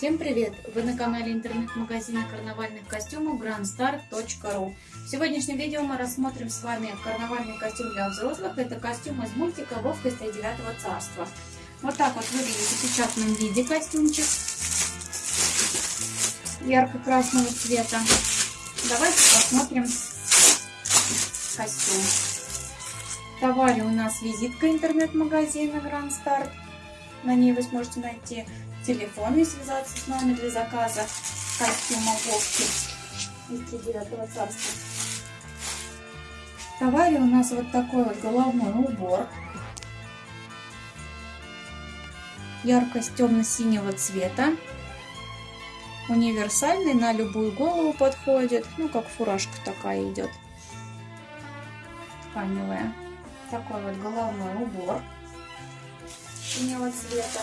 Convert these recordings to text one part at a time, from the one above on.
Всем привет! Вы на канале интернет-магазина карнавальных костюмов grandstar.ru В сегодняшнем видео мы рассмотрим с вами карнавальный костюм для взрослых. Это костюм из мультика Вовка из Тридевятого царства. Вот так вот выглядит в печатном виде костюмчик ярко-красного цвета. Давайте посмотрим костюм. В товаре у нас визитка интернет-магазина Grand Start. На ней вы сможете найти телефон и связаться с нами для заказа костюма Вовки из Тридевятого царства. В товаре у нас вот такой вот головной убор. Яркость темно-синего цвета. Универсальный, на любую голову подходит. Ну, как фуражка такая идет. Тканевая. Такой вот головной убор синего цвета.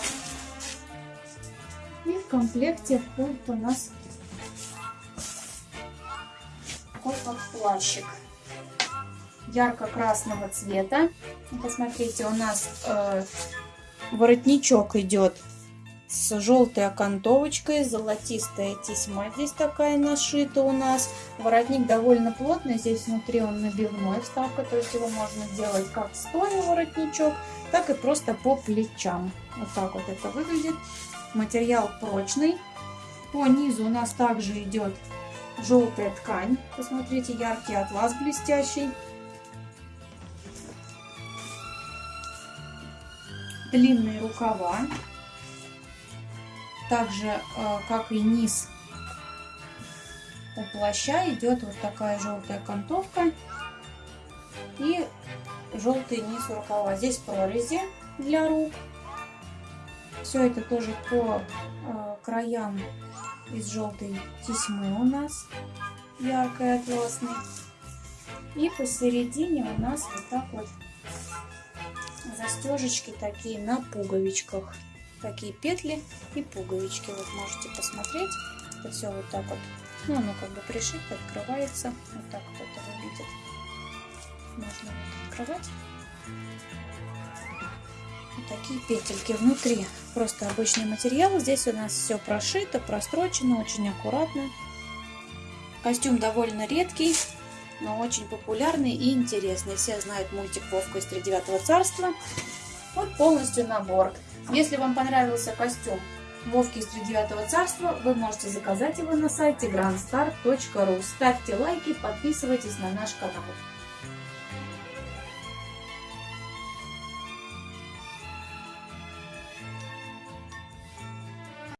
И в комплекте входит у нас такой вот плащик ярко-красного цвета. Посмотрите, у нас э, воротничок идет с желтой окантовочкой, золотистая тесьма здесь такая нашита у нас. Воротник довольно плотный, здесь внутри он набивной вставка, то есть его можно делать как стоя воротничок, так и просто по плечам. Вот так вот это выглядит. Материал прочный. По низу у нас также идет желтая ткань. Посмотрите, яркий атлас блестящий. Длинные рукава. Также, э, как и низ у плаща, идет вот такая желтая окантовка и желтый низ рукава. Здесь прорези для рук. Все это тоже по э, краям из желтой тесьмы у нас, яркой атласной. И посередине у нас вот так вот застежечки такие на пуговичках. Такие петли и пуговички. Вот можете посмотреть. Это все вот так вот. Ну, оно как бы пришито, открывается. Вот так вот это выглядит. Можно вот открывать такие петельки внутри. Просто обычный материал. Здесь у нас все прошито, прострочено, очень аккуратно. Костюм довольно редкий, но очень популярный и интересный. Все знают мультик Вовка из Тридевятого царства. Вот полностью набор. Если вам понравился костюм Вовки из Тридевятого царства, вы можете заказать его на сайте grandstar.ru. Ставьте лайки, подписывайтесь на наш канал.